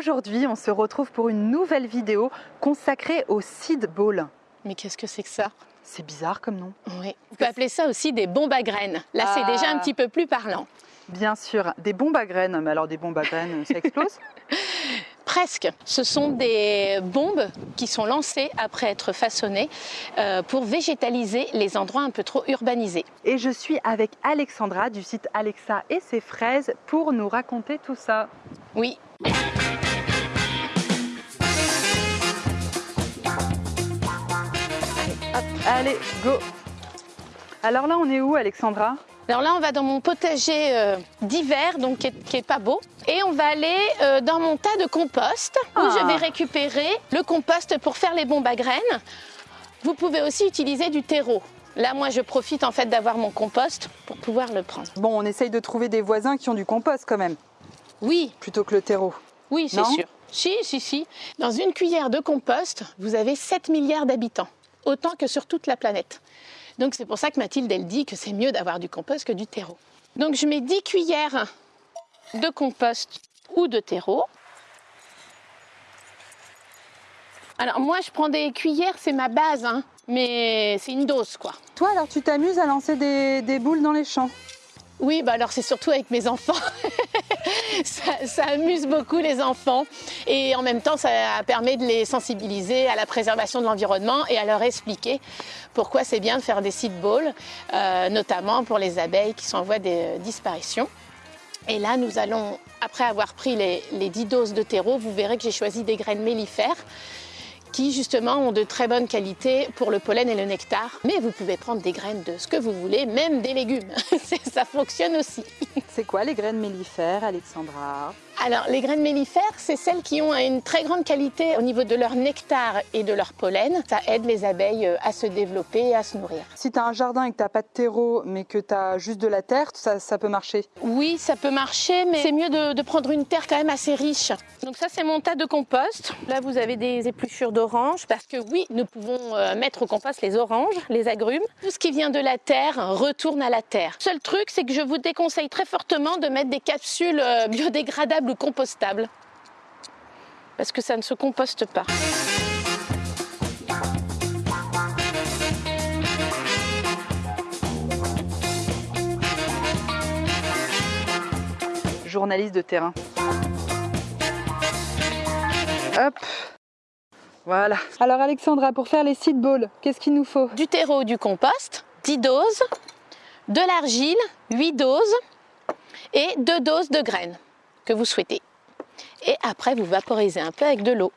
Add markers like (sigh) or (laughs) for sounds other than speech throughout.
Aujourd'hui, on se retrouve pour une nouvelle vidéo consacrée au seed ball. Mais qu'est-ce que c'est que ça? C'est bizarre comme nom. Oui. On peut appeler ça aussi des bombes à graines. Là, c'est déjà un Ah. petit peu plus parlant. Bien sûr, des bombes à graines. Mais alors des bombes à graines, ça explose? (laughs) Presque. Ce sont des bombes qui sont lancées après être façonnées euh, pour végétaliser les endroits un peu trop urbanisés. Et je suis avec Alexandra du site Alexa et ses fraises pour nous raconter tout ça. Oui. Allez, go Alors là, on est où, Alexandra? Alors là, on va dans mon potager euh, d'hiver, donc qui est, qui est pas beau. Et on va aller euh, dans mon tas de compost où Ah. je vais récupérer le compost pour faire les bombes à graines. Vous pouvez aussi utiliser du terreau. Là, moi, je profite en fait d'avoir mon compost pour pouvoir le prendre. Bon, on essaye de trouver des voisins qui ont du compost quand même, Oui, plutôt que le terreau. oui, c'est sûr. Si, si, si. Dans une cuillère de compost, vous avez 7 milliards d'habitants, autant que sur toute la planète. Donc c'est pour ça que Mathilde, elle dit que c'est mieux d'avoir du compost que du terreau. Donc je mets 10 cuillères de compost ou de terreau. Alors moi, je prends des cuillères, c'est ma base, hein, mais c'est une dose, quoi. Toi, alors, tu t'amuses à lancer des, des boules dans les champs? Oui, bah alors c'est surtout avec mes enfants. (laughs) ça, amuse beaucoup les enfants et en même temps ça permet de les sensibiliser à la préservation de l'environnement et à leur expliquer pourquoi c'est bien de faire des seed balls, euh, notamment pour les abeilles qui sont en voie de disparition. Et là, nous allons, après avoir pris les, les 10 doses de terreau, vous verrez que j'ai choisi des graines mellifères qui justement ont de très bonnes qualités pour le pollen et le nectar. Mais vous pouvez prendre des graines de ce que vous voulez, même des légumes. (laughs) Ça fonctionne aussi. C'est quoi les graines mellifères, Alexandra Alors, les graines mellifères, c'est celles qui ont une très grande qualité au niveau de leur nectar et de leur pollen. Ça aide les abeilles euh, à se développer et à se nourrir. Si tu as un jardin et que tu pas de terreau, mais que tu as juste de la terre, ça, ça peut marcher. Oui, ça peut marcher, mais c'est mieux de, de prendre une terre quand même assez riche. Donc ça, c'est mon tas de compost. Là, vous avez des épluchures d'oranges, parce que oui, nous pouvons euh, mettre au compost les oranges, les agrumes. Tout ce qui vient de la terre retourne à la terre. Seul truc, c'est que je vous déconseille très fortement de mettre des capsules euh, biodégradables ou compostables, parce que ça ne se composte pas. Journaliste de terrain. Hop Voilà. Alors Alexandra, pour faire les seed balls, qu'est-ce qu'il nous faut? Du terreau, du compost, 10 doses, de l'argile, 8 doses et 2 doses de graines que vous souhaitez. Et après, vous vaporisez un peu avec de l'eau.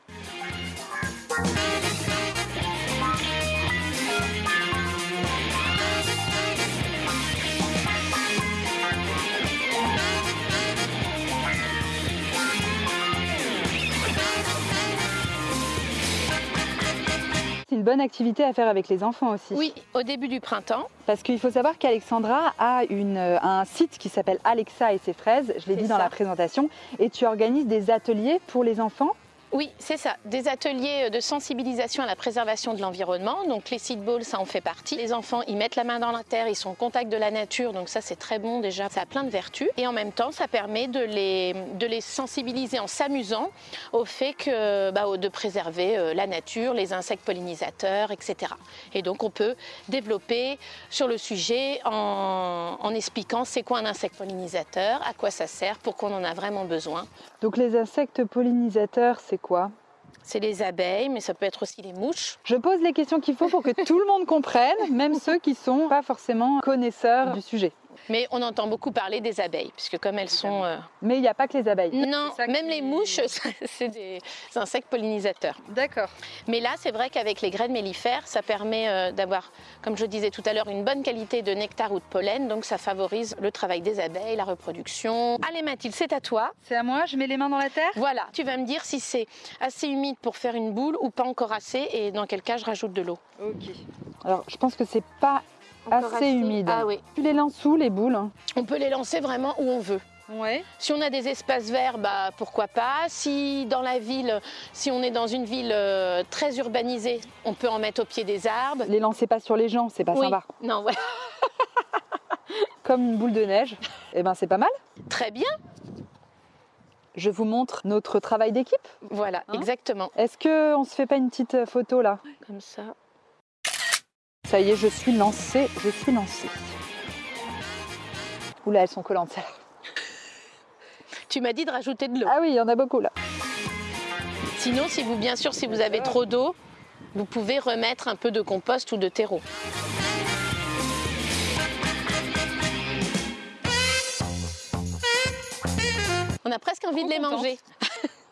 Une bonne activité à faire avec les enfants aussi. Oui, au début du printemps. Parce qu'il faut savoir qu'Alexandra a une, euh, un site qui s'appelle Alexa et ses fraises, je l'ai dit dans la présentation, et tu organises des ateliers pour les enfants. Oui, c'est ça. Des ateliers de sensibilisation à la préservation de l'environnement. Donc les seed balls, ça en fait partie. Les enfants, ils mettent la main dans la terre, ils sont au contact de la nature. Donc ça, c'est très bon déjà. Ça a plein de vertus. Et en même temps, ça permet de les, de les sensibiliser en s'amusant au fait que, bah, de préserver euh, la nature, les insectes pollinisateurs, etc. Et donc on peut développer sur le sujet en, en expliquant c'est quoi un insecte pollinisateur, à quoi ça sert, pourquoi on en a vraiment besoin. Donc les insectes pollinisateurs, c'est quoi C'est les abeilles, mais ça peut être aussi les mouches. Je pose les questions qu'il faut pour que tout le monde comprenne, même ceux qui sont pas forcément connaisseurs du sujet. Mais on entend beaucoup parler des abeilles, puisque comme elles sont... euh, Mais il n'y a pas que les abeilles. Non, même qui- les mouches, (laughs) c'est des insectes pollinisateurs. D'accord. Mais là, c'est vrai qu'avec les graines mellifères, ça permet euh, d'avoir, comme je disais tout à l'heure, une bonne qualité de nectar ou de pollen. Donc ça favorise le travail des abeilles, la reproduction. Allez Mathilde, c'est à toi. C'est à moi, je mets les mains dans la terre? Voilà, tu vas me dire si c'est assez humide pour faire une boule ou pas encore assez, et dans quel cas je rajoute de l'eau. Ok. Alors je pense que c'est pas Assez humide. Ah oui. Tu les lances où les boules On peut les lancer vraiment où on veut. Ouais. Si on a des espaces verts, bah, pourquoi pas. Si dans la ville, si on est dans une ville euh, très urbanisée, on peut en mettre au pied des arbres. Les lancez pas sur les gens, c'est pas Oui. sympa. Non, ouais. Eh (laughs) ben, Comme une boule de neige, et ben c'est pas mal. Très bien. Je vous montre notre travail d'équipe. Voilà, Hein exactement. Est-ce que on se fait pas une petite euh, photo là? Comme ça. Ça y est, je suis lancée, je suis lancée. Oula, elles sont collantes. Tu m'as dit de rajouter de l'eau. Ah oui, il y en a beaucoup là. Sinon, si vous, bien sûr, si vous avez trop d'eau, vous pouvez remettre un peu de compost ou de terreau. On a presque envie de les manger.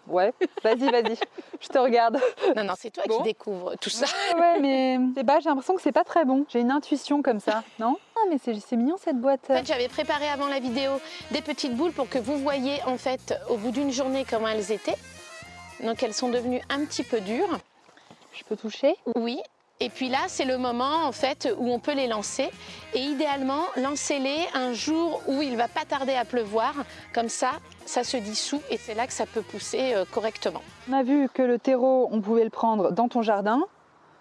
Ouais, vas-y, vas-y, je te regarde. Non, non, c'est toi Bon. qui découvres tout ça. Ouais, ouais, mais j'ai l'impression que c'est pas très bon. J'ai une intuition comme ça, non? Ah, mais c'est c'est mignon cette boîte. En fait, j'avais préparé avant la vidéo des petites boules pour que vous voyez en fait au bout d'une journée comment elles étaient. Donc elles sont devenues un petit peu dures. Je peux toucher? Oui. Et puis là, c'est le moment en fait où on peut les lancer. Et idéalement, lancez-les un jour où il va pas tarder à pleuvoir. Comme ça, ça se dissout et c'est là que ça peut pousser euh, correctement. On a vu que le terreau, on pouvait le prendre dans ton jardin.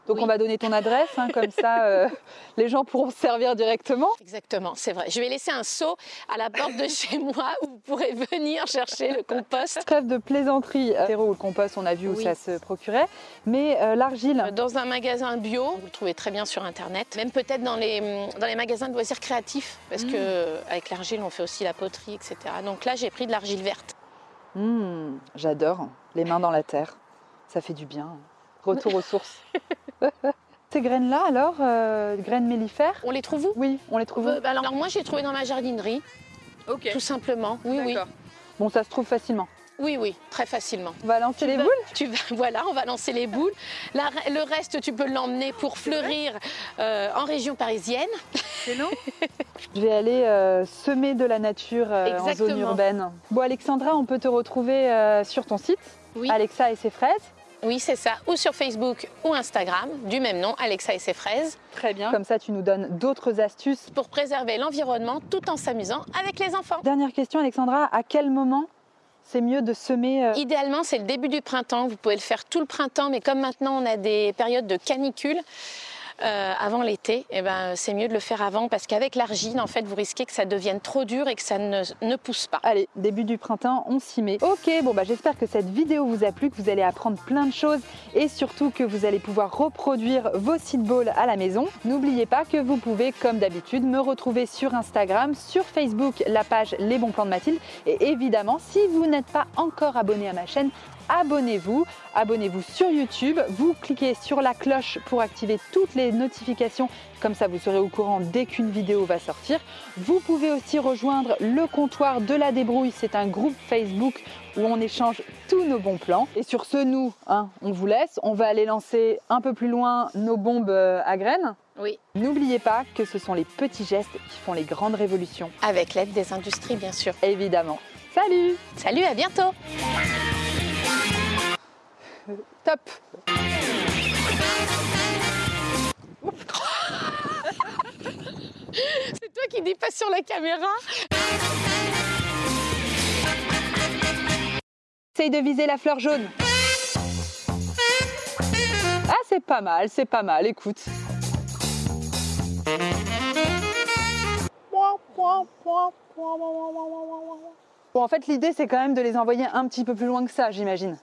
Donc Oui. on va donner ton adresse, hein, comme ça euh, (laughs) les gens pourront se servir directement. Exactement, c'est vrai. Je vais laisser un seau à la porte de chez (laughs) moi où vous pourrez venir chercher le compost. Trêve de plaisanterie, euh, terreau ou le compost, on a vu où ça se procurait. Mais euh, l'argile, Dans un magasin bio, vous le trouvez très bien sur internet, même peut-être dans les, dans les magasins de loisirs créatifs, parce Mm. que avec l'argile on fait aussi la poterie, etc. Donc là j'ai pris de l'argile verte. hmm, j'adore, les mains dans la terre, ça fait du bien. Retour aux sources. (laughs) (laughs) Ces graines-là alors, euh, graines mellifères On les trouve où? Oui, on les trouve où? Euh, alors, alors moi j'ai trouvé dans ma jardinerie, Ok. tout simplement. Oui, oui, Bon, ça se trouve facilement. oui, oui, très facilement. On va lancer les vas- boules? tu vas- (laughs) Voilà, on va lancer les boules. La- le reste, tu peux l'emmener pour fleurir euh, en région parisienne. (laughs) Je vais aller euh, semer de la nature euh, en zone urbaine. Bon, Alexandra, on peut te retrouver euh, sur ton site, Oui. Alexa et ses fraises. Oui, c'est ça. Ou sur Facebook ou Instagram, du même nom, Alexa et ses fraises, Très bien. Comme ça, tu nous donnes d'autres astuces. pour préserver l'environnement tout en s'amusant avec les enfants. Dernière question, Alexandra, à quel moment c'est mieux de semer euh, Idéalement, c'est le début du printemps. Vous pouvez le faire tout le printemps, mais comme maintenant on a des périodes de canicule euh, avant l'été, eh ben, c'est mieux de le faire avant parce qu'avec l'argile, en fait, vous risquez que ça devienne trop dur et que ça ne, pousse pas. Allez, début du printemps, on s'y met. Ok, bon bah j'espère que cette vidéo vous a plu, que vous allez apprendre plein de choses et surtout que vous allez pouvoir reproduire vos seed balls à la maison. N'oubliez pas que vous pouvez, comme d'habitude, me retrouver sur Instagram, sur Facebook, la page Les Bons Plans de Mathilde. Et évidemment, si vous n'êtes pas encore abonné à ma chaîne, abonnez-vous. Abonnez-vous sur YouTube. Vous cliquez sur la cloche pour activer toutes les notifications. Comme ça, vous serez au courant dès qu'une vidéo va sortir. Vous pouvez aussi rejoindre le comptoir de la débrouille. C'est un groupe Facebook où on échange tous nos bons plans. Et sur ce, nous, hein, on vous laisse. On va aller lancer un peu plus loin nos bombes euh, à graines. Oui. N'oubliez pas que ce sont les petits gestes qui font les grandes révolutions. Avec l'aide des industries, bien sûr. Évidemment. Salut Salut, à bientôt Top (laughs) C'est toi qui dépasse sur la caméra Essaye de viser la fleur jaune. Ah, c'est pas mal, c'est pas mal, écoute. Bon, en fait, l'idée, c'est quand même de les envoyer un petit peu plus loin que ça, j'imagine.